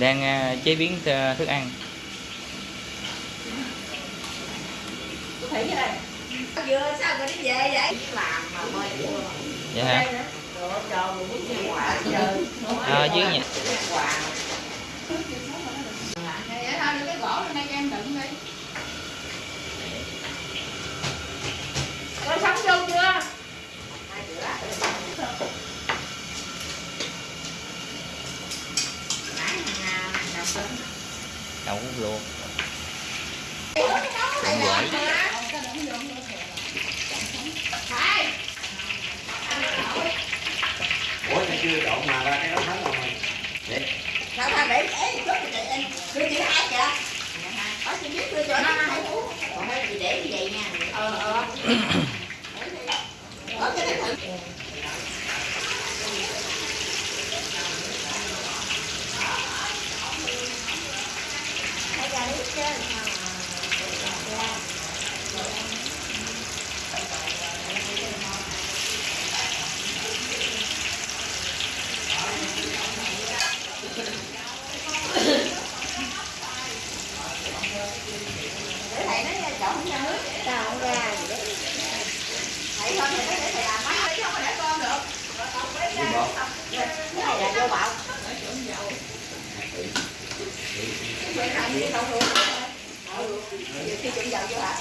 đang à, chế biến à, thức ăn. Thủy cái này Vừa sao rồi đi về vậy Làm mà mời vừa dạ hả Rồi cho một bút nhân quả chơi à, dưới nhà Quà Vậy thôi, đưa cái gỗ lên đây cho em đựng đi. Rồi sống vô chưa? Hai bữa Nãy đậu luộc Đây Trộn là quẩy. Ủa nó chưa trộn mà ra cái đó thắng rồi. Để. Sao ta để để chút thì anh Đưa chị hai kìa Có chị biết đưa cho nó hai uống Còn mấy chị để như vậy nha. Ờ ờ Có cái này thử Thấy ra đấy chứ để thầy nói chọn không ra nước sao không ra gì đấy thầy thôi thầy nói để thầy làm máy chứ không có để con được cái này là vô bạo Cái này đi đâu luôn Ừ, nhiều khi trộn dầu vô hả?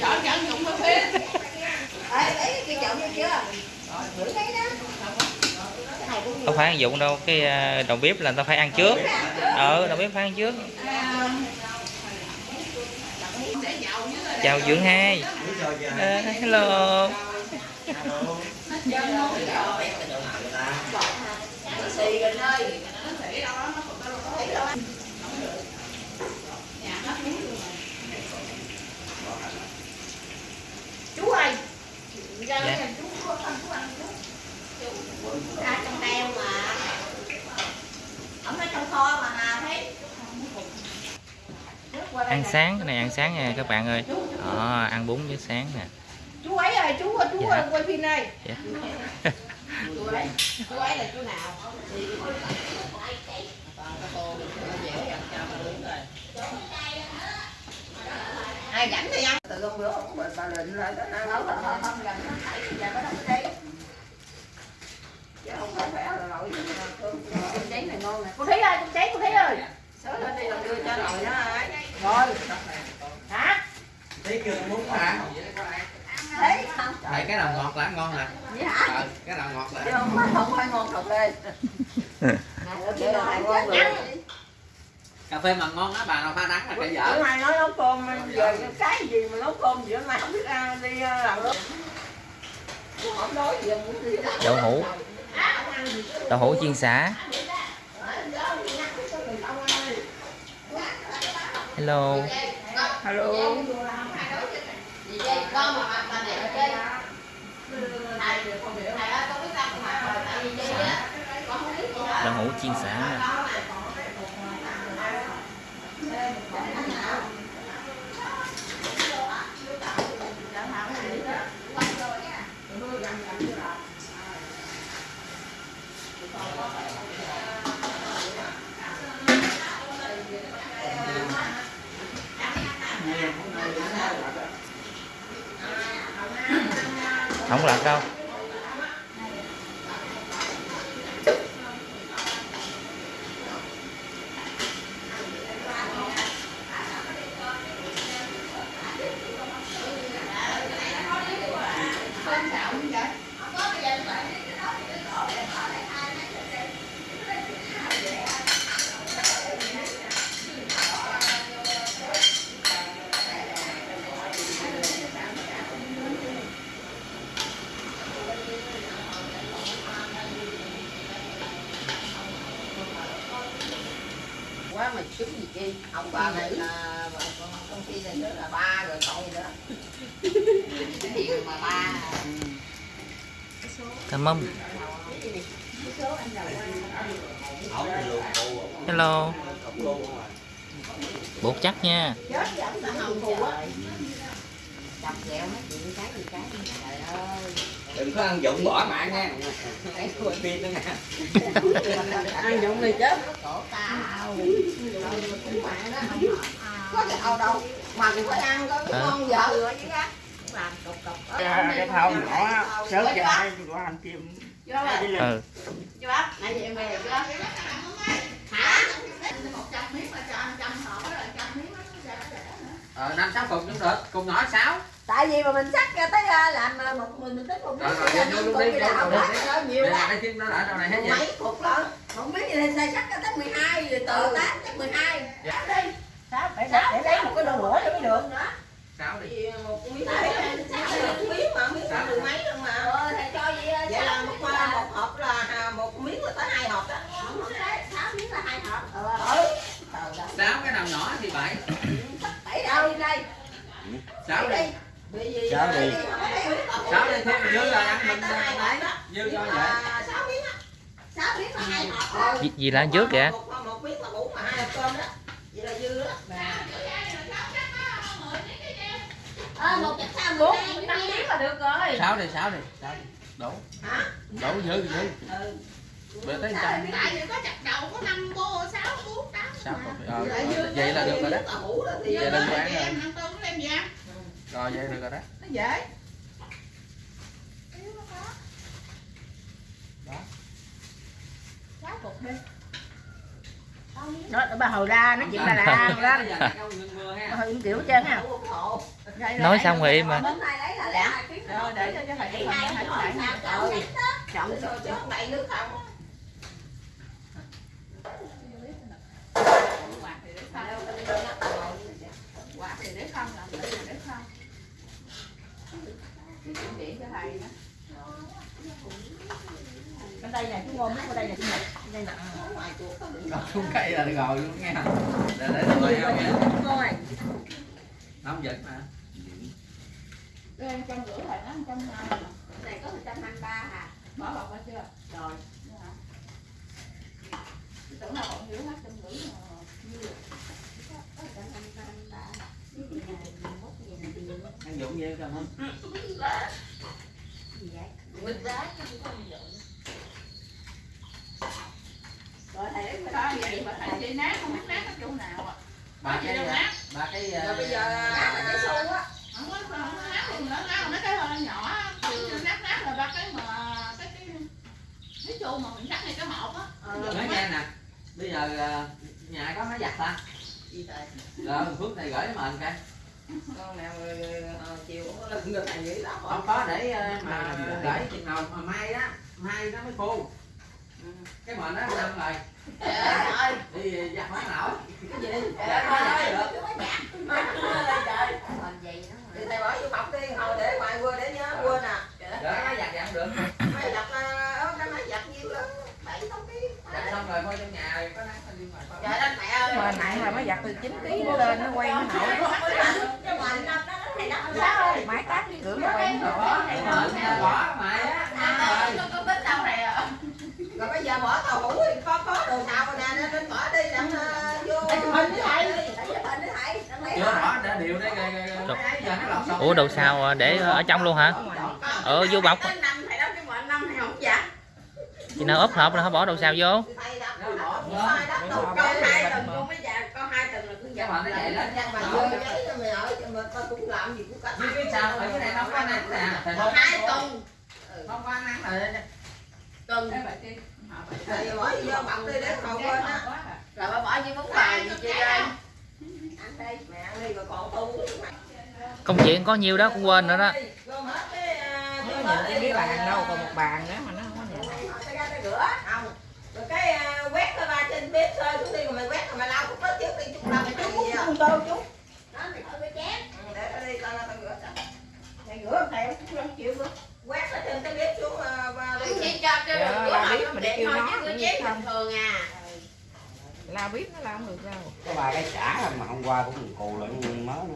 Chọn chọn dụng có phê. Ê, lấy cái trộn vô chưa? Thử thấy đó. Cái ăn dụng đâu cái à, đầu bếp là người ta phải ăn trước ờ đầu bếp phải ăn trước chào dưỡng hai Ờ, hello. Chú ơi. Dạ. Ăn chú. À, trong teo mà. Ông nói trong kho mà nào thấy. Nước qua đây ăn nè. sáng cái này ăn sáng nha các bạn ơi đó, ăn bún với sáng nè Chú ấy ơi, chú chú Dạ. quay phim đây. dạ. Chú ấy, chú ấy là chú nào? ai rảnh thì ăn từ hôm bữa bà, lịnh lại đó ăn không không không gần nó thấy giờ có đâu có chứ không phải phải là lội cơm cơm cháy này ngon nè. Cô Thúy ơi, con cháy cô Thúy ơi. sớm lên đi làm đưa cho nồi nó ấy. Rồi. Hả? Thấy chưa muốn hả? thấy. Không Tại cái nào ngọt là ăn ngon nè. Vậy hả? Ờ, cái nào ngọt chứ là không phải không phải ngon thật lên Cà phê mà ngon á bà nào pha đắng là cái bữa dở nay nói nấu cơm giờ cái gì mà nấu cơm gì hôm nay không biết ăn đi ờ, làm đó. Không nói gì muốn đi đậu hũ đậu hũ chiên xả. Hello. Hello. Đậu hũ chiên xả nè không lạc đâu bà này là công ty này nữa là ba rồi gì nữa. Thiệu mà ba? Cảm ơn. Hello. Bột chắc nha. Chọc ghẹo nói chuyện cái gì cái trời ơi đừng có ăn dụng bỏ mạng nha. Ăn dụng thì chết. Cổ tao có tao đâu? Mà cũng phải ăn coi Hả? ngon vợ? Rồi chứ á làm cục cục cái thau nhỏ sớm cho hai của anh rồi. ừ. Nãy giờ em về chưa? hả? Một trăm miếng mà cho ăn trăm hộp đó là trăm miếng đó. nó ra nó rẻ nữa. Ờ năm sáu cục cũng được cục nhỏ sáu. Tại vì mà mình sắc ra tới à, làm à, một mình mình tính một Rồi, miếng rồi, thì vô luôn đi, phải đi. đó. nhiều là lắm cái chim nó ở đâu này hết Một vậy? mấy cục lận. Không biết gì thì sai sắc ra tới 12 rồi từ 8 tới 12 Đi. Sao? Phải để lấy một cái đồ bữa cho mới được. nữa. Sáu đi. Thì một miếng một miếng mà miếng mười mấy luôn mà. Ờ, thầy cho vậy vậy là một một hộp là à, một miếng là tới hai hộp đó. Sáu miếng là hai hộp. ừ. Sáu cái nào nhỏ thì bảy đâu đi đây sáu đi Sáu đi. sáu Sáu đi, thêm dư là ăn mình. Dư mà vậy. sáu miếng á sáu miếng là hai hộp gì, gì là trước kìa một, một miếng là đủ mà hai hộp cơm đó vậy là dư đó Ờ, một chục sao bốn năm miếng là được rồi. sáu đi sáu đi sáu đi đủ hả đủ dư dư ừ Bữa tới trăm Tại vì có chặt đầu có năm bô sáu bốn tám. sáu cục ờ, vậy là là được rồi đó. Vậy là được rồi. Ăn ăn? rồi vậy được rồi đó. Nó dễ. Sáu cục đi. Đó, bà hồi ra nó chuyện bà làm đó. Bà hồi im kiểu trơn ha. nói xong rồi im mà. Bánh này lấy là lẹ Rồi để cho cho thầy đi hai hai đại nha. ừ chọn rồi chứ không đầy nước không Quạt thì để không. Quạt thì để không, làm để là để không. Cái cho thầy đó. Bên đây nè, chú ngon nhất bên đây nè, chú Nhật. Đây nè. ngoài chuột có xuống cây là gò luôn nghe để để tôi không nha coi mà Đây, trăm rưỡi thầy nói trăm này có 123 hả Bỏ bọc ra chưa? rồi Tưởng là bọn hiểu hết trăm rưỡi mà. Nhiều. có 123 ăn dụng gì không không Quýt giá chứ không có gì Rồi thầy lấy cái đó vậy mà thầy chỉ nát không biết nát ở chỗ nào ạ. ba cái ba cái rồi bây giờ nát là cái xu á. Không có không có nát thì nó nát mấy cái hơi nhỏ. Chứ nát nát là ba cái mà cái cái cái chu mà mình cắt này cái hộp á. nói nghe nè. Bây giờ ờ, nhà có máy giặt ta gì trời rồi phước này gửi cho mình coi con nào ờ, chiều cũng có lần người thầy nghĩ lắm. Không có để ờ, mà gửi chừng nào mà mai á mai nó mới khô. Cái mền đó năm rồi? Trời ơi. Đi giặt không nổi cái gì? Trời ơi. cái máy giặt. Trời thì thầy bỏ vô bọc đi. Hồi để ngoài quên để nhớ quên à để máy giặt giặt được máy giặt ờ, cái máy giặt nhiêu lớn bảy tám ký giặt xong rồi thôi trong nhà rồi có nắng đi ngoài thôi mà nặng là mới giặt từ 9 kg nó lên nó quay nó nổi. Máy tát cái cửa nó quay nó nổi. Bỏ mền bỏ mày á rồi rồi bây giờ bỏ tàu hũ thì có có đồ xào rồi nè nên bỏ đi ờ, vô. Hình với thầy. hả? rồi rồi rồi ủa đồ sao à, để ở trong luôn hả? Ờ vô bọc. Tới năm thầy đâu cái mọi năm thầy không giặt chị nào ốp hộp là không bỏ đồ sao vô thầy đặt bỏ hai đất đầu con hai tuần con mới giặt con hai mền nó vậy đó. Giặt mà vô giấy cho mày ở cho mà tao cũng làm gì cũng cả như cái sao ở cái này nó có nắng nè hai tuần. Không có nắng rồi tuần. Bài bài kia. thầy bỏ vô bọc đi để không quên á. rồi bà bỏ như bún bò gì chơi đây? ăn đây mẹ ăn đi rồi còn tu công chuyện có nhiêu đó cũng quên nữa đó. Gom hết cái à, cái bàn đâu còn một bàn nữa mà nó không có nhìn tay ra tay rửa không rồi cái à, quét cái ba trên bếp sơi xuống đi rồi mày quét rồi mày lau cũng hết trước đi chút cái Con tô chú. đó mày thôi cái chén Ừ, để ở đây tao tao rửa cho Thầy rửa thầy cũng không chịu nữa. quét ở trên cái bếp xuống à, ba đi Chị cho cho Dạ, rửa là hỏi đẹp kêu thôi nó chứ rửa chén không. bình thường à. la biết nó la không được đâu có ba cái chả mà hôm qua cũng cù lại mới nữa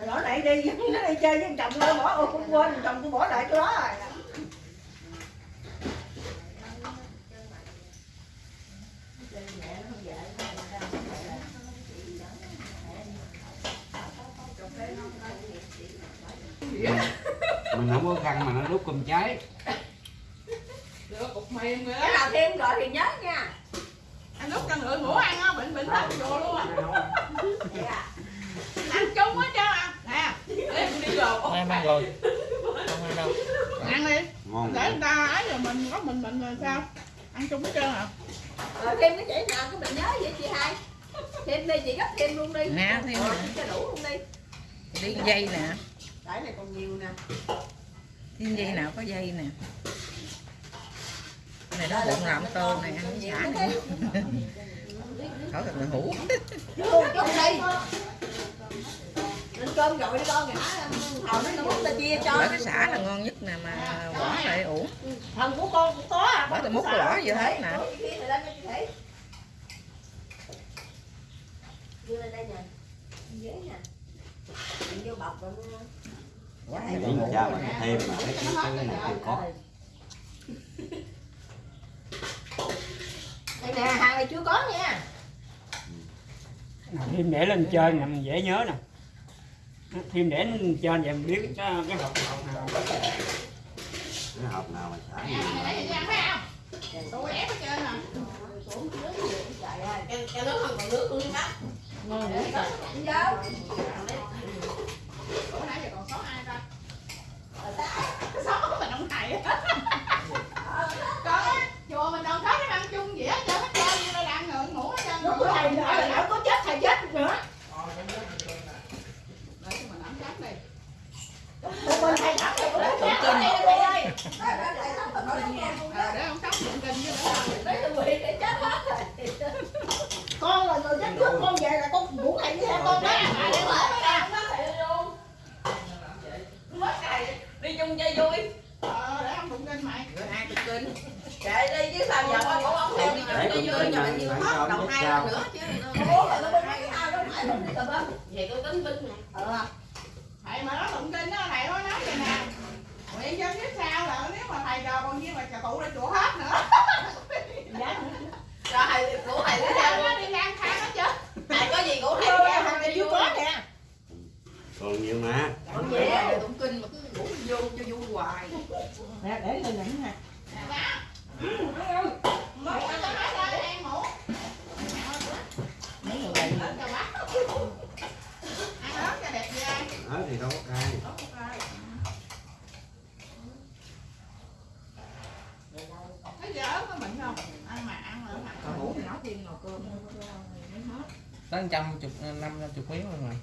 Nó lại đi, nó đi chơi với chồng nó bỏ ô cũng quên, chồng tôi bỏ lại chỗ đó rồi. Mình không có khăn mà nó đút cơm cháy. Được cục mềm rồi cái đó nào thêm rồi thì nhớ nha. Anh lúc cho ngựa ngủ ăn á bệnh bệnh hết vô luôn á. Vậy à. ăn chung hết trơn à. Nè em đi rồi em ăn rồi không ăn đâu. Ăn đi. Ngon để người ta ấy rồi mình có mình mình rồi sao? Ăn chung hết trơn à. Rồi thêm cái chỉ nào cái mình nhớ vậy chị hai? Thêm đi chị gấp thêm luôn đi. Nè, thêm nữa. cho đủ luôn đi đi dây nè. Cái này còn nhiều nè. Thiên dây nào có dây nè. Này đó bụng làm tôm này ăn xả này khỏi cần hủ. Lên cơm rồi đi con ngã Hồi nó múc ta chia cho. Bởi cái xả là ngon nhất nè mà bỏ lại ủ. Thần của con cũng có à. Bởi tôi múc bỏ vô hết nè. Đưa lên đây nè. Ghế nè Để hay cha mà thêm mà cái cái cái này chưa có Đây nè, hàng này chưa có nha thêm để lên trên mình dễ nhớ nè. Thêm để lên trên vậy mình biết cái cái hộp hộp nào. Cái hộp nào mà xả nhiều tôi ép hết trơn à Trời ơi, cho, cho nước không còn nước luôn đó Ngon nữa Không vô bữa nãy giờ còn sống ai ta sống mình ông thầy con chùa mình đâu có cái ăn chung gì hết trơn hết trơn như là đang ngượng ngủ hết trơn Lúc của thầy nữa, lỡ có chết thầy chết nữa Để cho mình ẩm chắc đi Bên thầy thắp thầy cũng chết thầy ơi Thầy thắp thầy nói Ờ, để ông sống niệm kinh với nữa rồi Đấy là quỷ để chết hết rồi Con là người chết trước con về là con ngủ thầy với theo con đó À để mở cái nào nó thầy luôn Mất thầy đi chung chơi vui ờ để ông tụng kinh mày hai Kệ đi chứ sao giờ con của ông theo đi vui tin rồi này nhiều hết ông hai lần sao. nữa chứ. Bố là nó bên mấy cái ao đó mãi không đi lum Vậy tôi tính binh nè. Ờ. Thầy mà nó tụng kinh đó thầy nó nói vậy nè. Nguyện cho kiếp sau là nếu mà thầy chờ còn nhiên là trà tụ ra chùa hết nữa. Rồi thầy của thầy đi nó đi lang thang hết chứ. Thầy có gì của thầy chưa chưa có có nè. Còn nhiều mà. Còn á tụng kinh mà cứ ngủ vô cho vui hoài. Nè để lên đỉnh nè thì đâu có cay cái ăn mà ăn mà còn ngủ thì nấu cơm tới trăm chục, năm trăm chục miếng luôn rồi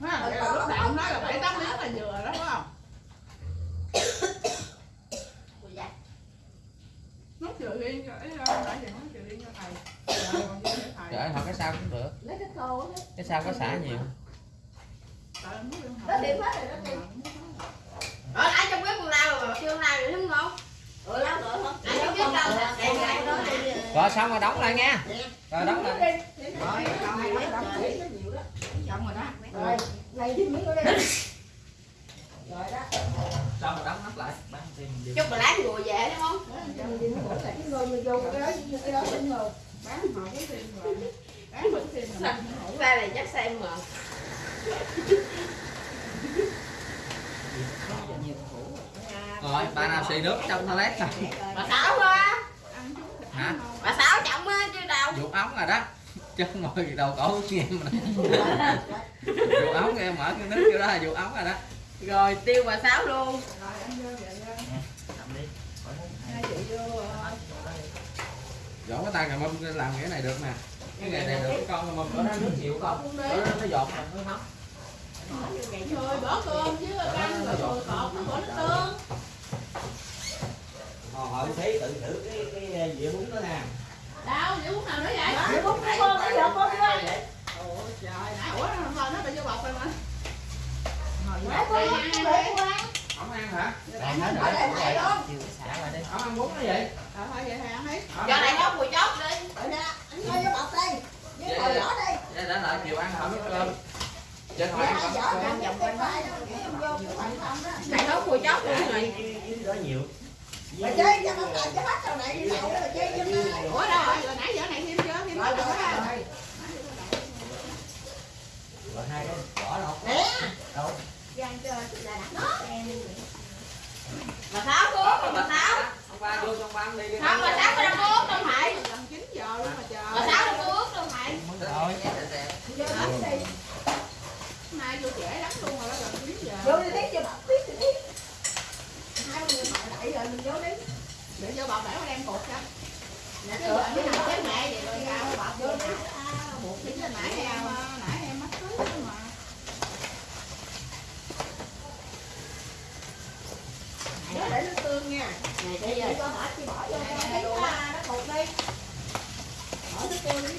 Ha, vậy là lúc đầu ông nói là bảy tám miếng là vừa đó phải không nút chừa riêng cho ấy đâu nãy giờ nút chừa riêng cho thầy Rồi còn riêng cho thầy trời hoặc cái sao cũng được Lấy cái thô cái sao có xả nhiều? Nó thầy. điểm hết rồi nó điểm Ờ, ai trong bếp con lao mà chưa lao rồi đúng không? Ừ, lao rồi không? Trong bếp đó rồi xong rồi đóng lại nha. Rồi đóng lại. Rồi đóng xong rồi đó. Rồi, này thêm miếng nữa đi. Rồi đó. Xong rồi đóng nắp lại. Bán thêm Chút mà lát ngồi về đúng không? Rồi mình vô cái đó cái đó tính rồi bán họ cũng tiền rồi Ra này chắc xem mà rồi bà nào xì nước trong toilet rồi Bà Sáu thịt Hả? Bà Sáu trọng á chứ đâu. Vụ ống rồi đó. Chứ ngồi đầu cổ nghe mà vụ ống nghe mở cái nước vô đó là vụ ống rồi đó. Rồi tiêu bà Sáu luôn. Rồi ăn vô vậy ờ, dỗ cái tay cầm mâm làm cái này được nè cái nghề này được con mâm bữa đó nước bữa đó nó giọt mà nó nóng thôi bỏ cơm chứ canh rồi rồi cọt nó bỏ nước tương. Họ hỏi thấy tự thử cái cái dĩa bún đó nè. Đâu vậy uống nào nữa vậy? Để bút cái con cái giọt con kia ôi trời nãy ủa hồi nó bị vô bọc rồi mà. Để con để đây, con ăn hả? Ăn hết Ở đây thầy luôn xả lại đi. Ống ăn bún nó vậy Ờ, thôi vậy thầy ăn hết Giờ này nó mùi chốt đi. Ở đây, anh thôi vô bọc đi. Với ngồi vỏ đi. Để để lại chiều ăn không có cơm trên hỏi ăn không cơm vòng quanh đó cái không Này nó mùi chốt luôn rồi đó nhiều. Mà chơi cho nó lại cho hết sau này đi nhậu rồi chơi cho nó. Ủa đâu rồi? Rồi nãy giờ này thêm chưa? Thêm Rồi hết rồi rồi rồi rồi hai cái vỏ đâu? Đâu Giang cho là đặt Bà Sáu cuốn, bà Sáu ông ba vô trong ban đi đi. Không, bà Sáu có đang cuốn đâu Thầy Gần 9 giờ luôn mà chờ. Bà Sáu đang cuốn đâu Thầy rồi Vô đánh đi. Nay vô trễ lắm luôn rồi đó gần 9 giờ. Vô đi tí cho bà biết đi tí Hai người họ đẩy rồi mình vô đi. Để cho bà bảo đem cột cho. Nè tựa cái nào cái mẹ vậy rồi. Sao bà vô đi. Buộc chính là nãy em nãy em mất cưới đó mà. Nhớ để nước tương nha Này bây giờ có bỏ chi bỏ vô cho cái nó cột đi Bỏ nước tương đi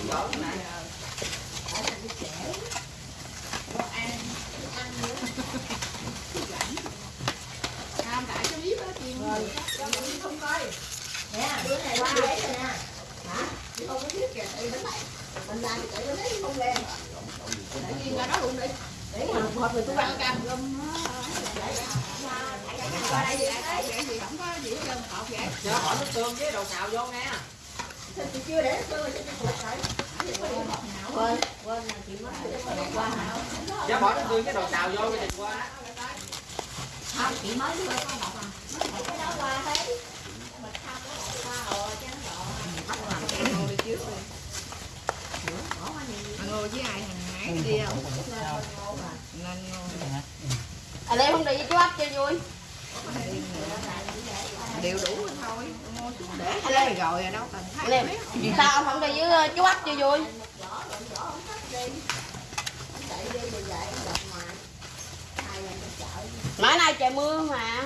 cho bỏ nước tương với đồ xào vô nghe thì chưa để tôi cho tôi phục lại quên quên là chị mất qua hả cho bỏ nó tươi cái đầu xào vô cái đừng qua không chị mới đưa con bọc à cái đó qua thấy mình không có bọc qua rồi chứ nó lộ bắt làm cái ngô đi trước đi bỏ qua nhiều ngô với ai thằng nãy đi không nên ngồi à đây không để với chú ấp cho vui đều đủ rồi thôi. Xuống để lấy rồi đâu? Cần thắt Liêm, sao ông không đi với chú ấp cho vui? Mấy nay trời mưa mà.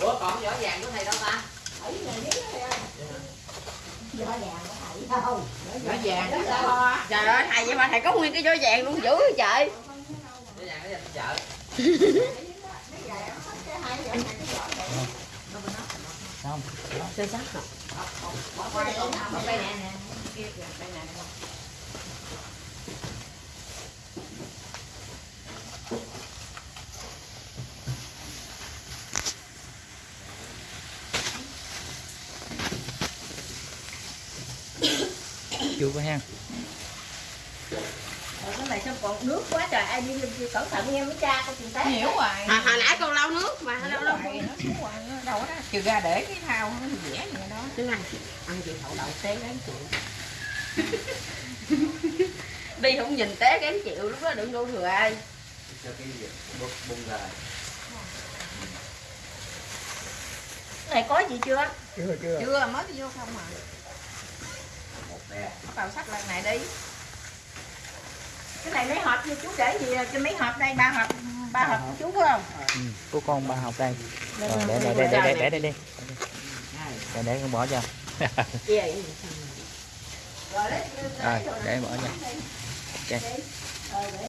Ủa còn vỏ vàng của thầy đâu ta Gió vàng có thầy đâu nó vàng Trời ơi thầy vậy mà vô vàng luôn dữ vậy trời không Sơ sắc rồi. chưa có hang cái này sao còn nước quá trời ai đi cẩn thận nghe mấy cha con tìm thấy. Hiểu rồi à, hồi nãy con lau nước mà lau lau nó đâu đó. Trừ ra để cái thao nó dẻ vậy đó. Đứng ăn ăn chị thậu đậu té gán chịu. Đi không nhìn té gán chịu lúc đó đừng đua thừa ai. Cho cái gì? Bung bung ra này có gì chưa? Chưa chưa. Chưa mới vô không mà một bè bắt đầu sắp lần này đi cái này mấy hộp như chú để gì cho mấy hộp đây ba hộp ba hộp của chú phải không? Ừ, của con ba học đây. Rồi để để để để để để đi để để con bỏ cho. Rồi để bỏ cho. Ok